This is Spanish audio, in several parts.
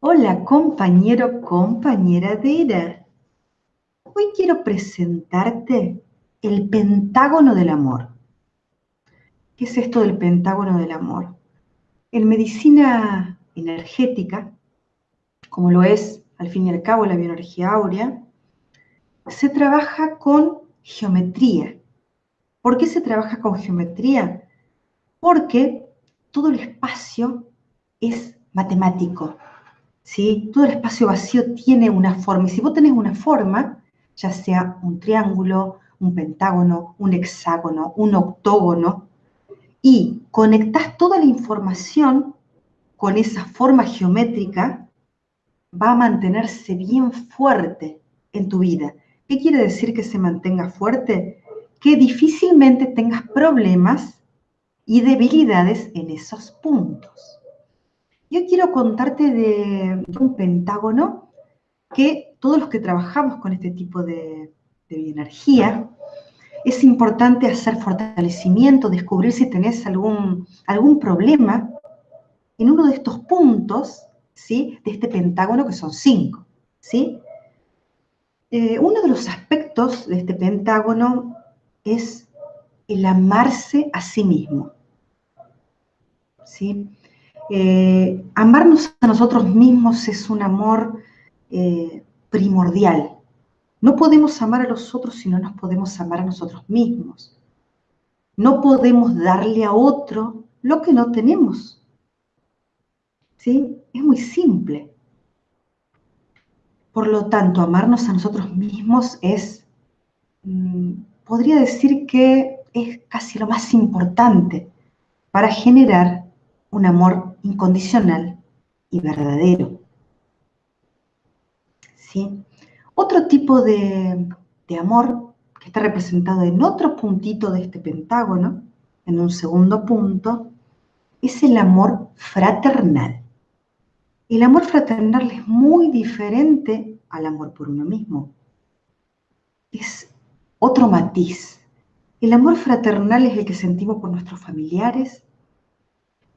Hola compañero, compañera era. Hoy quiero presentarte el pentágono del amor. ¿Qué es esto del pentágono del amor? En medicina energética, como lo es al fin y al cabo la bioenergía áurea, se trabaja con geometría. ¿Por qué se trabaja con geometría? Porque todo el espacio es matemático, ¿sí? Todo el espacio vacío tiene una forma. Y si vos tenés una forma, ya sea un triángulo, un pentágono, un hexágono, un octógono, y conectás toda la información con esa forma geométrica, va a mantenerse bien fuerte en tu vida. ¿Qué quiere decir que se mantenga fuerte? Que difícilmente tengas problemas y debilidades en esos puntos. Yo quiero contarte de un pentágono que todos los que trabajamos con este tipo de, de energía, es importante hacer fortalecimiento, descubrir si tenés algún, algún problema en uno de estos puntos, ¿sí? De este pentágono, que son cinco, ¿sí? Eh, uno de los aspectos de este pentágono es el amarse a sí mismo, ¿sí? Eh, amarnos a nosotros mismos es un amor eh, primordial. No podemos amar a los otros si no nos podemos amar a nosotros mismos. No podemos darle a otro lo que no tenemos. ¿Sí? Es muy simple. Por lo tanto, amarnos a nosotros mismos es, mm, podría decir que es casi lo más importante para generar un amor incondicional y verdadero. ¿Sí? Otro tipo de, de amor que está representado en otro puntito de este pentágono, en un segundo punto, es el amor fraternal. El amor fraternal es muy diferente al amor por uno mismo. Es otro matiz. El amor fraternal es el que sentimos por nuestros familiares,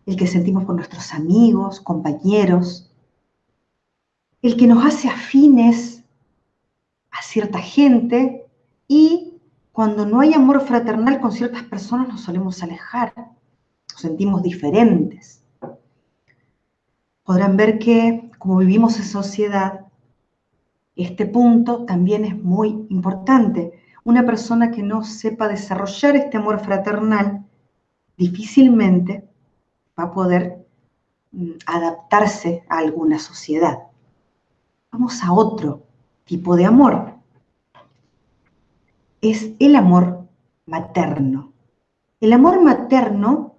el que sentimos por nuestros amigos, compañeros, el que nos hace afines a cierta gente y cuando no hay amor fraternal con ciertas personas nos solemos alejar, nos sentimos diferentes podrán ver que como vivimos en sociedad, este punto también es muy importante. Una persona que no sepa desarrollar este amor fraternal difícilmente va a poder mm, adaptarse a alguna sociedad. Vamos a otro tipo de amor. Es el amor materno. El amor materno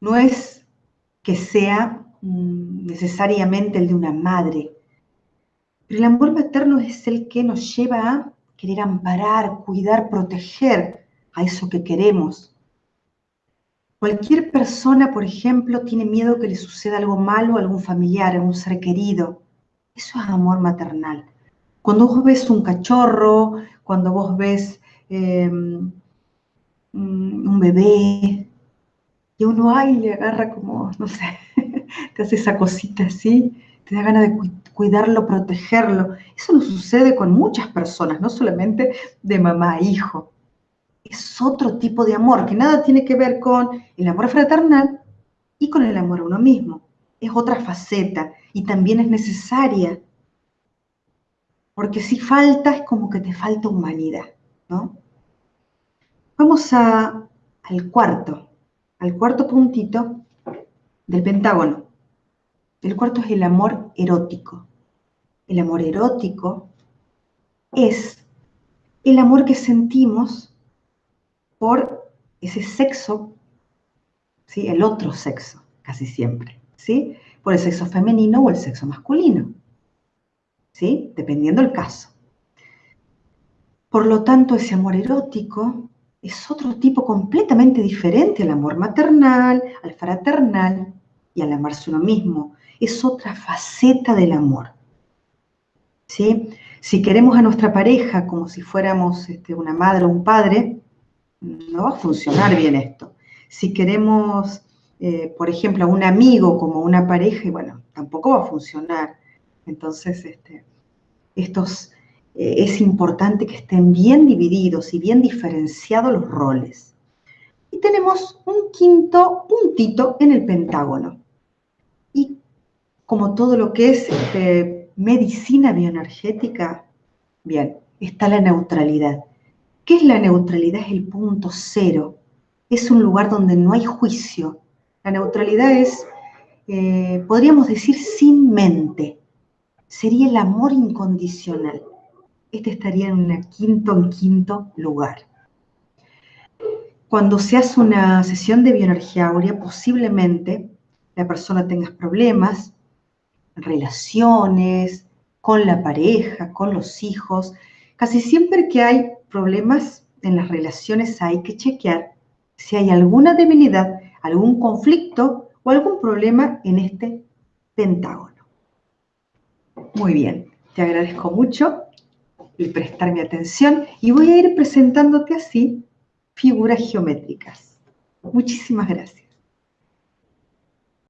no es que sea Mm, necesariamente el de una madre. Pero el amor materno es el que nos lleva a querer amparar, cuidar, proteger a eso que queremos. Cualquier persona, por ejemplo, tiene miedo que le suceda algo malo a algún familiar, a un ser querido. Eso es amor maternal. Cuando vos ves un cachorro, cuando vos ves em, un bebé, y uno ahí le agarra como, no sé, te hace esa cosita así, te da ganas de cuidarlo, protegerlo. Eso no sucede con muchas personas, no solamente de mamá a hijo. Es otro tipo de amor que nada tiene que ver con el amor fraternal y con el amor a uno mismo. Es otra faceta y también es necesaria. Porque si falta es como que te falta humanidad, ¿no? Vamos a, al cuarto, al cuarto puntito del pentágono. El cuarto es el amor erótico. El amor erótico es el amor que sentimos por ese sexo, ¿sí? el otro sexo, casi siempre, ¿sí? por el sexo femenino o el sexo masculino, ¿sí? dependiendo el caso. Por lo tanto, ese amor erótico es otro tipo completamente diferente al amor maternal, al fraternal y al amarse uno mismo. Es otra faceta del amor. ¿Sí? Si queremos a nuestra pareja como si fuéramos este, una madre o un padre, no va a funcionar bien esto. Si queremos, eh, por ejemplo, a un amigo como una pareja, bueno, tampoco va a funcionar. Entonces, este, estos, eh, es importante que estén bien divididos y bien diferenciados los roles. Y tenemos un quinto puntito en el pentágono. Y como todo lo que es este, medicina bioenergética, bien, está la neutralidad. ¿Qué es la neutralidad? Es el punto cero. Es un lugar donde no hay juicio. La neutralidad es, eh, podríamos decir, sin mente. Sería el amor incondicional. Este estaría en un quinto, en quinto lugar. Cuando se hace una sesión de bioenergía áurea, posiblemente la persona tenga problemas, relaciones, con la pareja, con los hijos. Casi siempre que hay problemas en las relaciones hay que chequear si hay alguna debilidad, algún conflicto o algún problema en este pentágono. Muy bien, te agradezco mucho el prestarme atención y voy a ir presentándote así figuras geométricas. Muchísimas gracias.